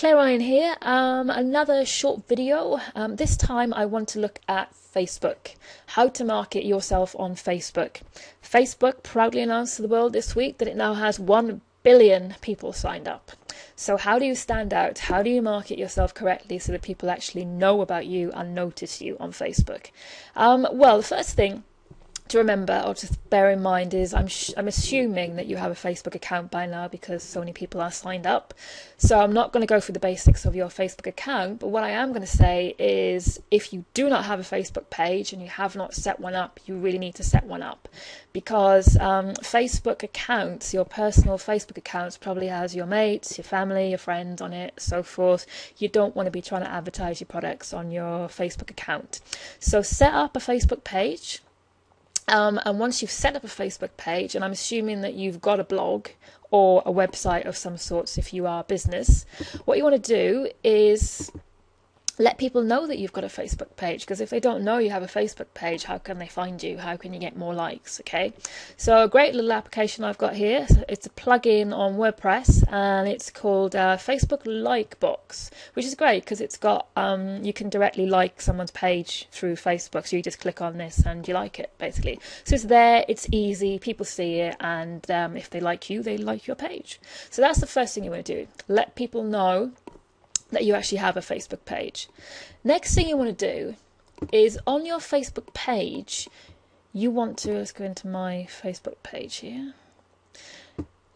Claire Ryan here, um, another short video. Um, this time I want to look at Facebook, how to market yourself on Facebook. Facebook proudly announced to the world this week that it now has 1 billion people signed up. So, how do you stand out? How do you market yourself correctly so that people actually know about you and notice you on Facebook? Um, well, the first thing to remember or to bear in mind is I'm I'm assuming that you have a Facebook account by now because so many people are signed up. So I'm not going to go through the basics of your Facebook account, but what I am going to say is if you do not have a Facebook page and you have not set one up, you really need to set one up because um, Facebook accounts, your personal Facebook accounts, probably has your mates, your family, your friends on it, so forth. You don't want to be trying to advertise your products on your Facebook account. So set up a Facebook page um, and once you've set up a Facebook page, and I'm assuming that you've got a blog or a website of some sorts if you are business, what you want to do is let people know that you've got a Facebook page because if they don't know you have a Facebook page, how can they find you? How can you get more likes? Okay, so a great little application I've got here. It's a plugin on WordPress and it's called uh, Facebook Like Box, which is great because it's got um, you can directly like someone's page through Facebook. So you just click on this and you like it basically. So it's there, it's easy, people see it, and um, if they like you, they like your page. So that's the first thing you want to do. Let people know that you actually have a Facebook page. Next thing you want to do is on your Facebook page, you want to, let's go into my Facebook page here.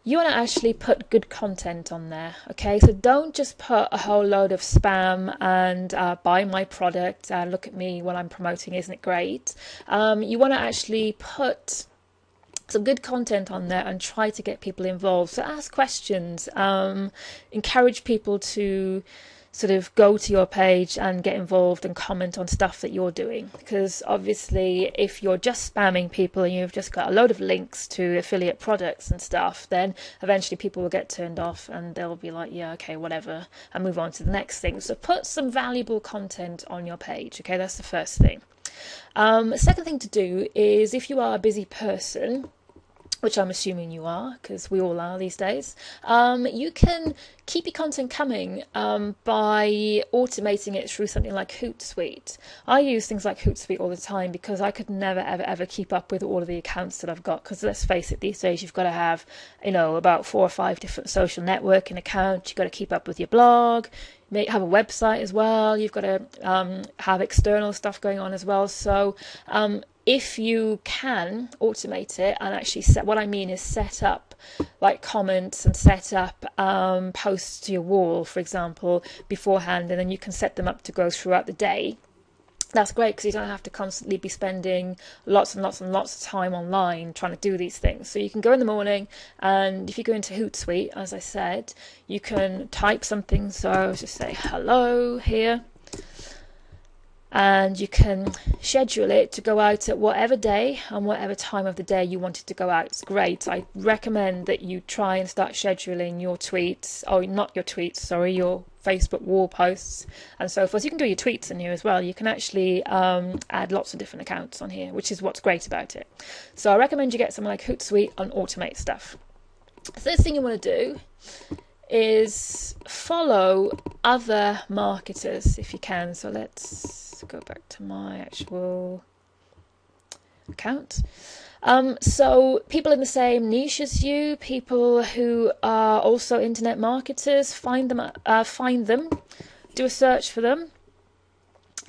You want to actually put good content on there, okay? So don't just put a whole load of spam and uh, buy my product and look at me while I'm promoting, isn't it great? Um, you want to actually put some good content on there and try to get people involved. So ask questions, um, encourage people to sort of go to your page and get involved and comment on stuff that you're doing. Because obviously, if you're just spamming people and you've just got a load of links to affiliate products and stuff, then eventually people will get turned off and they'll be like, yeah, okay, whatever, and move on to the next thing. So put some valuable content on your page. Okay, that's the first thing. Um, second thing to do is if you are a busy person, which I'm assuming you are, because we all are these days, um, you can keep your content coming um, by automating it through something like Hootsuite. I use things like Hootsuite all the time because I could never, ever, ever keep up with all of the accounts that I've got. Because let's face it, these days you've got to have, you know, about four or five different social networking accounts. You've got to keep up with your blog, may have a website as well. You've got to um, have external stuff going on as well. So um, if you can automate it and actually set what I mean is set up like comments and set up um, posts to your wall, for example, beforehand, and then you can set them up to go throughout the day. That's great because you don't have to constantly be spending lots and lots and lots of time online trying to do these things. So you can go in the morning, and if you go into Hootsuite, as I said, you can type something. So I'll just say hello here and you can schedule it to go out at whatever day and whatever time of the day you want it to go out. It's great. I recommend that you try and start scheduling your tweets, oh, not your tweets, sorry, your Facebook wall posts and so forth. You can do your tweets in here as well. You can actually um, add lots of different accounts on here, which is what's great about it. So I recommend you get something like Hootsuite and automate stuff. The first thing you want to do is follow other marketers if you can. So let's go back to my actual account. Um, so people in the same niche as you, people who are also internet marketers, find them, uh, find them, do a search for them,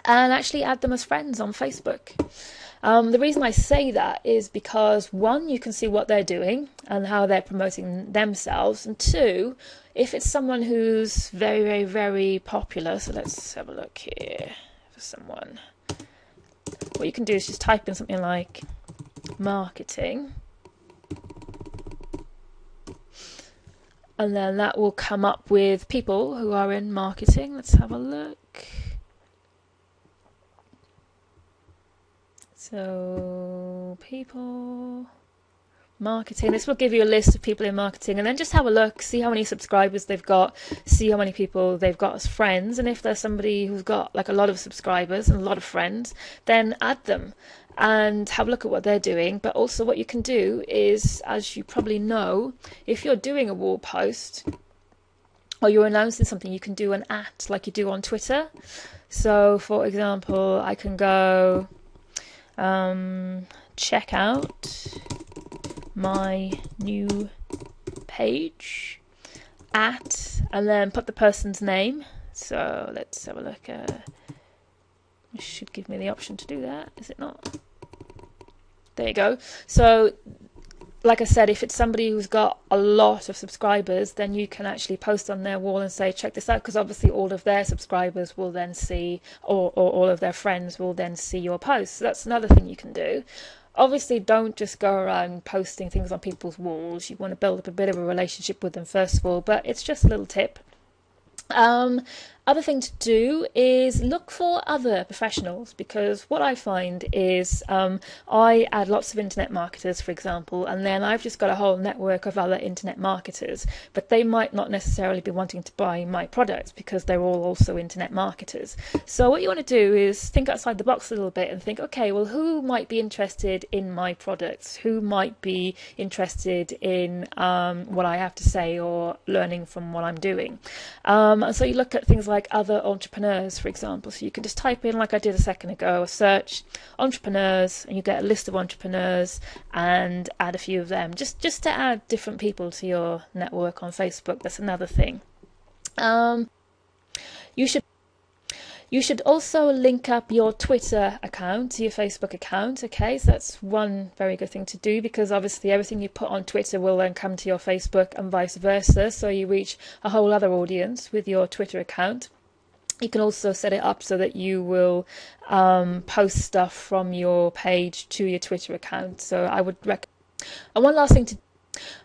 and actually add them as friends on Facebook. Um, the reason I say that is because one, you can see what they're doing and how they're promoting themselves, and two, if it's someone who's very, very, very popular, so let's have a look here for someone. What you can do is just type in something like marketing. And then that will come up with people who are in marketing. Let's have a look. So, people marketing. This will give you a list of people in marketing and then just have a look, see how many subscribers they've got, see how many people they've got as friends. And if there's somebody who's got like a lot of subscribers and a lot of friends, then add them and have a look at what they're doing. But also, what you can do is, as you probably know, if you're doing a wall post, or you're announcing something, you can do an at like you do on Twitter. So, for example, I can go um, check out my new page at and then put the person's name. So let's have a look. Uh, should give me the option to do that, is it not? There you go. So like I said, if it's somebody who's got a lot of subscribers, then you can actually post on their wall and say, check this out, because obviously all of their subscribers will then see, or, or all of their friends will then see your posts. So that's another thing you can do. Obviously, don't just go around posting things on people's walls. You want to build up a bit of a relationship with them first of all, but it's just a little tip. Um, other thing to do is look for other professionals because what I find is um, I add lots of internet marketers, for example, and then I've just got a whole network of other internet marketers, but they might not necessarily be wanting to buy my products because they're all also internet marketers. So what you want to do is think outside the box a little bit and think, okay, well, who might be interested in my products? Who might be interested in um, what I have to say or learning from what I'm doing? Um, so you look at things like like other entrepreneurs, for example. So you can just type in, like I did a second ago, a search entrepreneurs, and you get a list of entrepreneurs and add a few of them, just just to add different people to your network on Facebook. That's another thing. Um, you should also link up your Twitter account to your Facebook account. Okay, so that's one very good thing to do because obviously everything you put on Twitter will then come to your Facebook and vice versa. So you reach a whole other audience with your Twitter account. You can also set it up so that you will um, post stuff from your page to your Twitter account. So I would recommend. And one last thing to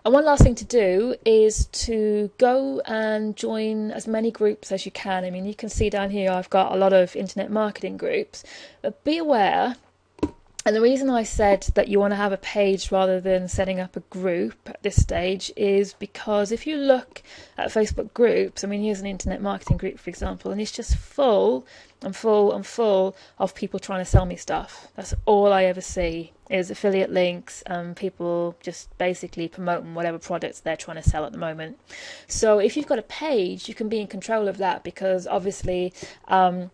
and one last thing to do is to go and join as many groups as you can. I mean, you can see down here I've got a lot of internet marketing groups, but be aware. And the reason I said that you want to have a page rather than setting up a group at this stage is because if you look at Facebook groups, I mean, here's an internet marketing group, for example, and it's just full and full I'm full of people trying to sell me stuff. That's all I ever see is affiliate links and people just basically promoting whatever products they're trying to sell at the moment. So if you've got a page, you can be in control of that because obviously um,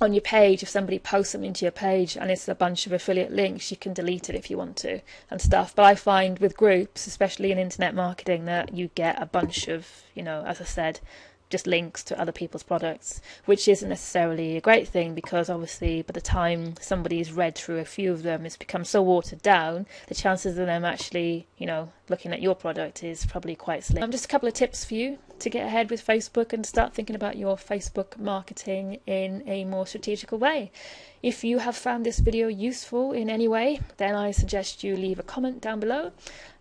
on your page, if somebody posts something to your page and it's a bunch of affiliate links, you can delete it if you want to and stuff. But I find with groups, especially in internet marketing, that you get a bunch of, you know, as I said, just links to other people's products, which isn't necessarily a great thing because obviously by the time somebody's read through a few of them, it's become so watered down, the chances of them actually, you know, looking at your product is probably quite slim. Um, just a couple of tips for you to get ahead with Facebook and start thinking about your Facebook marketing in a more strategical way. If you have found this video useful in any way, then I suggest you leave a comment down below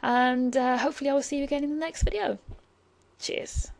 and uh, hopefully I will see you again in the next video. Cheers.